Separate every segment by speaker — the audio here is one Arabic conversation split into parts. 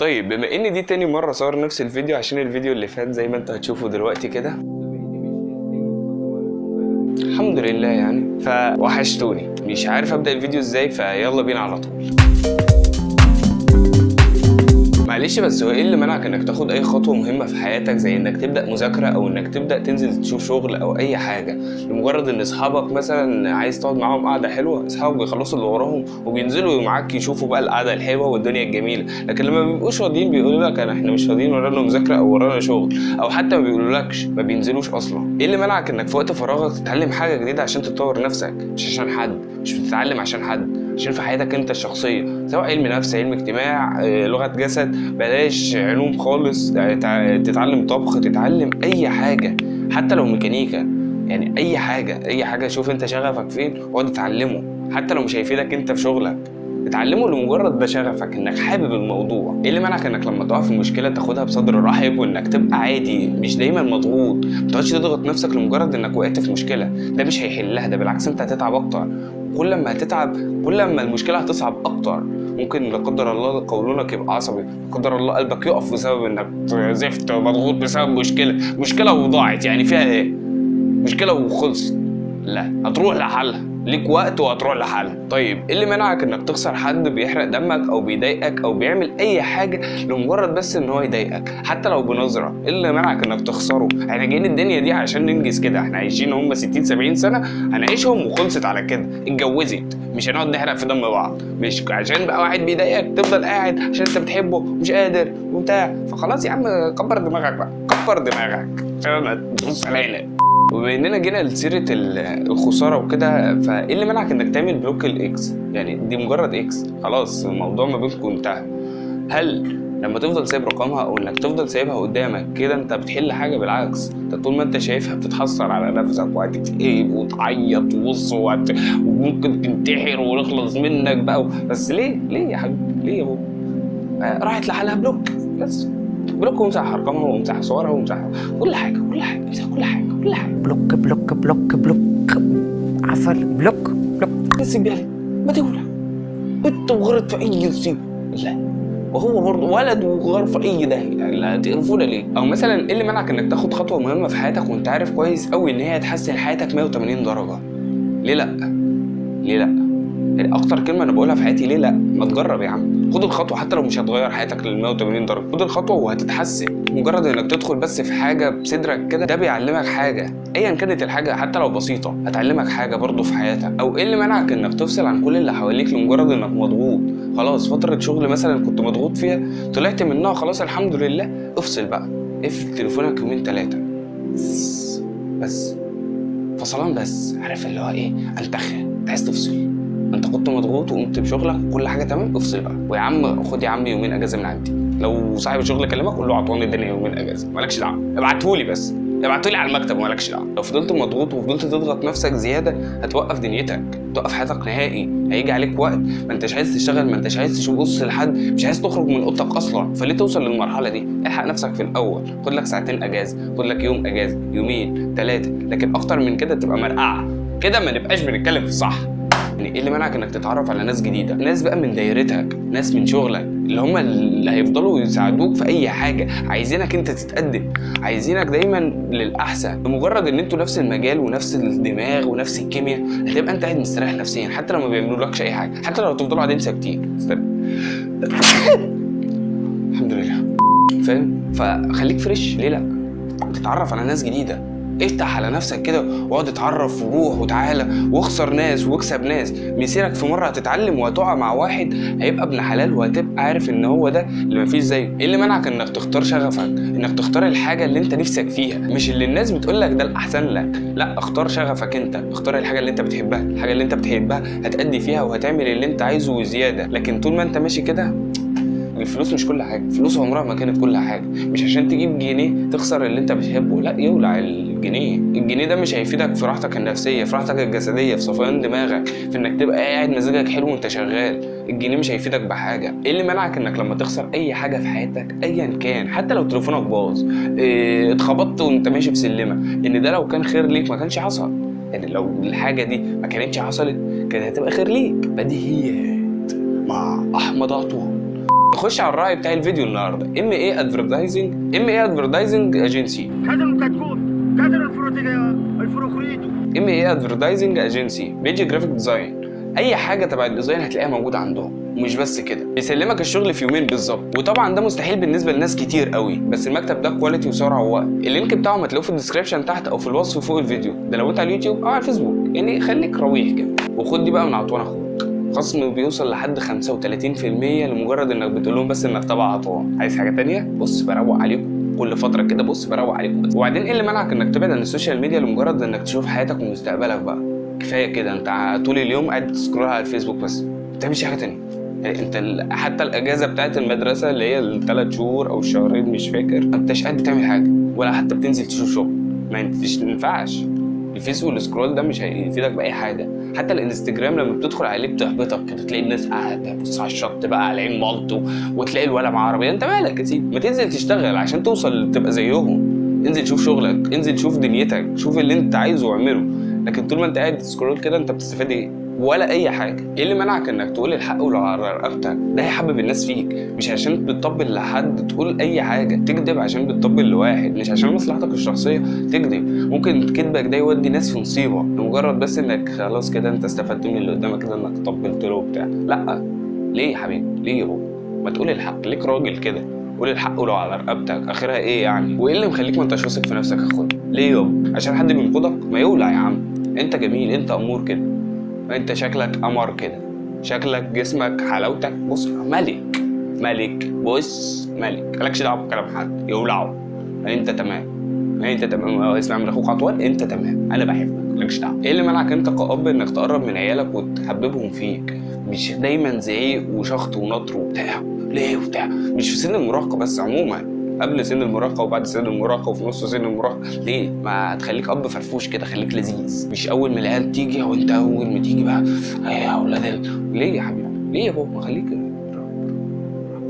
Speaker 1: طيب بما إن دي تاني مرة صور نفس الفيديو عشان الفيديو اللي فات زي ما أنتوا هتشوفوا دلوقتي كده. الحمد لله يعني. فوحشتوني. مش عارف أبدأ الفيديو إزاي فيلا بينا على طول. معلش بس هو إيه اللي منعك إنك تاخد أي خطوة مهمة في حياتك زي إنك تبدأ مذاكرة أو إنك تبدأ تنزل تشوف شغل أو أي حاجة؟ لمجرد إن أصحابك مثلا عايز تقعد معاهم قعدة حلوة أصحابك بيخلصوا اللي وراهم وبينزلوا معاك يشوفوا بقى القعدة الحلوة والدنيا الجميلة. لكن لما بيبقوش فاضيين بيقولوا لك أنا إحنا مش فاضيين ورانا مذاكرة أو ورانا شغل أو حتى ما بيقولولكش ما بينزلوش أصلا. إيه اللي منعك إنك في وقت فراغك تتعلم حاجة جديدة عشان تطور نفسك؟ مش عشان حد مش بتتعلم عشان حد. عشان في حياتك انت الشخصيه سواء علم نفس علم اجتماع آه، لغة جسد بلاش علوم خالص تع- تتعلم طبخ تتعلم أي حاجة حتى لو ميكانيكا. يعني أي حاجة أي حاجة شوف انت شغفك فين واقعد اتعلمه. حتى لو مش هيفيدك انت في شغلك اتعلمه لمجرد ده شغفك انك حابب الموضوع. إيه اللي منعك انك لما تقع في مشكله تاخدها بصدر رحب وانك تبقى عادي مش دايما مضغوط ما تقعدش تضغط نفسك لمجرد انك وقعت في مشكلة؟ ده مش هيحلها ده بالعكس انت هتتعب أكتر. كل ما هتتعب كل ما المشكلة هتصعب أكتر. ممكن لا قدر الله قولونك يبقى عصبي لا قدر الله قلبك يقف بسبب إنك زفت مضغوط بسبب مشكلة. مشكلة وضاعت يعني فيها إيه؟ مشكلة وخلصت. لا هتروح لحلها. ليك وقت وهتروح لحلها طيب إيه اللي منعك إنك تخسر حد بيحرق دمك أو بيضايقك أو بيعمل أي حاجة لمجرد بس إن هو يضايقك؟ حتى لو بنظرة إيه اللي منعك إنك تخسره؟ إحنا جايين الدنيا دي عشان ننجز كده. إحنا عايشين هم 60 70 سنة هنعيشهم وخلصت على كده. اتجوزت مش هنقعد نحرق في دم بعض. مش عشان بقى واحد بيضايقك تفضل قاعد عشان أنت بتحبه ومش قادر وبتاع. فخلاص يا عم كبر دماغك بقى كبر دماغك. عشان ما تبص علينا. وبما إننا جينا لسيرة ال- الخسارة وكده فإيه اللي منعك إنك تعمل block ال ex يعني دي مجرد ex خلاص الموضوع ما بينكم انتهى. هل لما تفضل سايب رقمها أو إنك تفضل سايبها قدامك كده أنت بتحل حاجة؟ بالعكس أنت طول ما أنت شايفها بتتحسر على نفسك وهتكتئب وتعيط وبص وممكن تنتحر ونخلص منك بقى بس ليه؟ ليه يا حبيبي ليه يا بابا؟ آه، راحت لحالها block. بس. block وامسح ارقامها وامسح صورها وامسح كل حاجة كل حاجة امسح كل حاجة كل حاجة
Speaker 2: block block block block عفر block block
Speaker 1: بس بالك ما تولع انت وغرت في أي مصيبه لا وهو برضه ولد وغار في أي ده يعني لا تقرفونا ليه؟ أو مثلا إيه اللي منعك إنك تاخد خطوة مهمة في حياتك وأنت عارف كويس قوي إن هي هتحسن حياتك 180 درجة؟ ليه لأ؟ ليه لأ؟ يعني أكتر كلمة أنا بقولها في حياتي ليه لأ؟ ما تجرب يا عم. خد الخطوة حتى لو مش هتغير حياتك لل 180 درجة. خد الخطوة وهتتحسن. مجرد إنك تدخل بس في حاجة بصدرك كده ده بيعلمك حاجة. ايا كانت الحاجة حتى لو بسيطة هتعلمك حاجة برضه في حياتك. أو إيه اللي منعك إنك تفصل عن كل اللي حواليك لمجرد إنك مضغوط؟ خلاص فترة شغل مثلا كنت مضغوط فيها طلعت منها خلاص الحمد لله. افصل بقى. اقفل تليفونك يومين ثلاثة بس. فصلان بس. عارف اللي هو إيه؟ انتخ أنت عايز تفصل. انت كنت مضغوط وقمت بشغلك وكل حاجة تمام افصل بقى. ويا عم خد يا عم يومين اجازة من عندي. لو صاحب الشغل كلمك قول له عطواني الدنيا يومين اجازة. مالكش دعوة. ابعتهولي بس. ابعتولي على المكتب ومالكش دعوة. لو فضلت مضغوط وفضلت تضغط نفسك زيادة هتوقف دنيتك. توقف حياتك نهائي. هيجي عليك وقت. ما انتش عايز تشتغل ما انتش عايز تبص لحد. مش عايز تخرج من اوضتك أصلا. فليه توصل للمرحلة دي؟ الحق نفسك في الأول. خد لك ساعتين اجازة. خد لك يوم اجازة. يومين. ثلاثة لكن أكتر من كده تبقى مرقعة. كده ما نبقاش بنتكلم في الصح إيه اللي منعك إنك تتعرف على ناس جديدة؟ ناس بقى من دايرتك ناس من شغلك اللي هم اللي هيفضلوا يساعدوك في أي حاجة. عايزينك أنت تتقدم عايزينك دايما للأحسن. بمجرد إن أنتوا نفس المجال ونفس الدماغ ونفس الكيمياء هتبقى أنت قاعد مستريح نفسيا حتى لو ما بيعملولكش أي حاجة حتى لو تفضلوا قاعدين ساكتين. الحمد لله. فاهم؟ فخليك فريش. ليه لأ؟ تتعرف على ناس جديدة. افتح على نفسك كده واقعد اتعرف وروح وتعالى واخسر ناس واكسب ناس. مسيرك في مرة هتتعلم وهتقع مع واحد هيبقى ابن حلال وهتبقى عارف إن هو ده اللي مفيش زيه. إيه اللي منعك إنك تختار شغفك؟ إنك تختار الحاجة اللي أنت نفسك فيها. مش اللي الناس بتقول لك ده الأحسن لك. لا اختار شغفك أنت. اختار الحاجة اللي أنت بتحبها. الحاجة اللي أنت بتحبها هتأدي فيها وهتعمل اللي أنت عايزه وزيادة. لكن طول ما أنت ماشي كده الفلوس مش كل حاجة. الفلوس عمرها ما كانت كل حاجة. مش عشان تجيب جنيه تخسر اللي أنت بتحبه. لا يولع الجنيه. الجنيه ده مش هيفيدك في راحتك النفسية في راحتك الجسدية في صفيان دماغك في إنك تبقى قاعد مزاجك حلو وأنت شغال. الجنيه مش هيفيدك بحاجة. إيه اللي منعك إنك لما تخسر أي حاجة في حياتك ايا كان حتى لو تليفونك باظ إيه اتخبطت وأنت ماشي في سلمه إن ده لو كان خير ليك ما كانش حصل. يعني لو الحاجة دي ما كانتش حصلت كانت هتبقى خير ليك. بديهيات مع أحمد عطوة. نخش على الراعي بتاع الفيديو النهارده. MA
Speaker 3: advertising MA advertising الفروتيجا الفروخريتو
Speaker 1: MA advertising agency بيجي graphic design أي حاجة تبع ال design هتلاقيها موجودة عندهم. ومش بس كده. بيسلمك الشغل في يومين بالظبط. وطبعا ده مستحيل بالنسبة لناس كتير قوي. بس المكتب ده quality وسرعة ووقت. ال link بتاعهم هتلاقوه في ال description تحت أو في الوصف فوق الفيديو. ده لو أنت على اليوتيوب أو على الفيسبوك. يعني خليك رويح كده. وخد دي بقى من عطوان أخوك. خصم بيوصل لحد 35% لمجرد إنك بتقول لهم بس إنك تبع عطوان عايز حاجة تانية؟ بص بروق عليكم. كل فترة كده بص بروق عليكم. بس وبعدين إيه اللي منعك إنك تبعد عن ال social media لمجرد إنك تشوف حياتك ومستقبلك بقى؟ كفاية كده أنت طول اليوم قاعد بت scroll على الفيسبوك بس. ما بتعملش حاجة تانية. يعني أنت حتى الأجازة بتاعت المدرسة اللي هي الثلاث شهور أو الشهرين مش فاكر ما أنتش قاعد بتعمل حاجة ولا حتى بتنزل تشوف شغل. ما ينفعش. الفيس والسكرول ده مش هيفيدك بأي حاجة. حتى الإنستجرام لما بتدخل عليه بتحبطك كده تلاقي الناس قاعدة بص على الشط بقى على عين مالطو وتلاقي الولا مع عربية. أنت مالك يا سيدي؟ ما تنزل تشتغل عشان توصل تبقى زيهم. انزل شوف شغلك انزل شوف دنيتك شوف اللي انت عايزه واعمله. لكن طول ما انت قاعد تسكرول كده انت بتستفاد إيه؟ ولا أي حاجة. إيه اللي منعك إنك تقول الحق ولو على رقبتك ده هيحبب الناس فيك. مش عشان بتطبل لحد تقول أي حاجة. تكذب عشان بتطبل لواحد. مش عشان مصلحتك الشخصية. تكذب. ممكن كذبك ده يودي ناس في مصيبة. لمجرد بس إنك خلاص كده أنت استفدت من اللي قدامك كده إنك طبلت له وبتاع. لأ. ليه يا حبيبي؟ ليه هو ما تقول الحق. ليك راجل كده. قول الحق ولو على رقبتك آخرها إيه يعني؟ وإيه اللي مخليك ما انتش واثق في نفسك يا أخويا؟ ليه يابا عشان حد بينقدك؟ ما يولع يا عم. أنت جميل. أنت أمور كده. انت شكلك قمر كده. شكلك جسمك حلاوتك. بص ملك. ملك. بص ملك. مالكش دعوة بكلام حد. يولعوا انت تمام. انت تمام. آه، اسمع من أخوك عطوان انت تمام. أنا بحبك. مالكش دعوة. إيه اللي منعك انت كأب انك تقرب من عيالك وتحببهم فيك؟ مش دايما زعيق وشخط ونطر وبتاع. ليه وبتاع؟ مش في سن المراهقة بس عموما. قبل سن المراهقة وبعد سن المراهقة وفي نص سن المراهقة. ليه؟ ما تخليك أب فرفوش كده خليك لذيذ. مش أول ما العيال تيجي أو أنت أول ما تيجي بقى "إيه يا أولاد ال-" ليه يا حبيبي؟ ليه يا بابا؟ خليك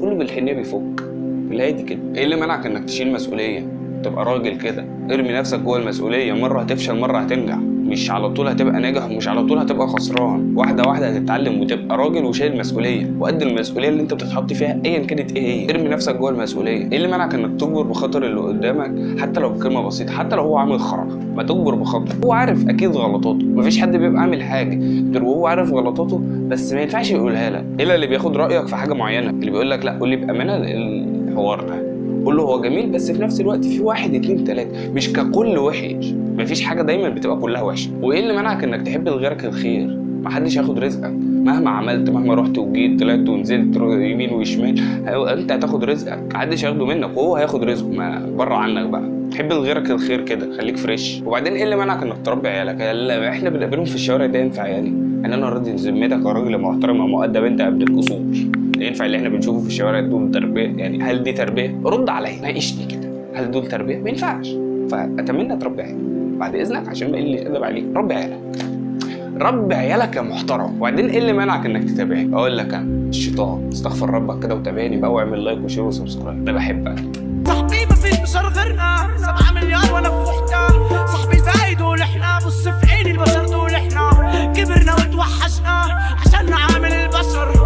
Speaker 1: كله بالحنية بيفك. بالهادي كده. إيه اللي منعك إنك تشيل مسؤولية؟ تبقى راجل كده. ارمي نفسك جوه المسؤولية. مرة هتفشل مرة هتنجح. مش على طول هتبقى ناجح ومش على طول هتبقى خسران. واحدة واحدة هتتعلم وتبقى راجل وشايل مسؤوليه وقد المسؤولية اللي انت بتتحط فيها ايا كانت إيه هي. ارمي نفسك جوه المسؤولية. إيه اللي منعك انك تجبر بخاطر اللي قدامك؟ حتى لو بكلمة بسيطة حتى لو هو عامل خرا ما تجبر بخاطر. هو عارف أكيد غلطاته. مفيش حد بيبقى عامل حاجة. غير وهو عارف غلطاته بس ما ينفعش يقولها لك. إلا اللي بياخد رأيك في حاجة معينة. اللي بيقول لك لا قول لي بأمانة الحوار ده. قول له هو جميل بس في نفس الوقت في واحد اتنين تلاتة. مش ككل وحش. مفيش حاجة دايما بتبقى كلها وحشة. وإيه اللي منعك إنك تحب لغيرك الخير؟ محدش ياخد رزقك. مهما عملت مهما رحت وجيت طلعت ونزلت يمين وشمال أنت هتاخد رزقك. محدش هياخده منك وهو هياخد رزقه. ما بره عنك بقى. حب لغيرك الخير كده خليك فريش وبعدين إيه اللي منعك إنك تربي عيالك؟ ال- إحنا بنقابلهم في الشوارع ده ينفع يعني؟ ان أنا راضي ذمتك يا راجل محترم ومؤدب أنت قبل الاصول ينفع اللي إحنا بنشوفه في الشوارع دول تربية يعني هل دي تربية؟ رد عليا ناقشني كده. هل دول تربية؟ ما ينفعش. فأتمنى تربي عيالك. بعد إذنك عشان ما اقلش إدب عليك ربي عيالك. ربي عيالك يا محترم. وبعدين إيه اللي منعك إنك تتابعني؟ أقول لك أنا الشيطان. استغفر ربك كده وتابعني. بقى واعمل like و share و subscribe. ده بحبك.
Speaker 3: صاحبي مفيش بشر غيرنا. 7 مليار وأنا في
Speaker 4: وحده صاحبي زايد إحنا بص في عيني البشر دول إحنا. كبرنا وتوحشنا.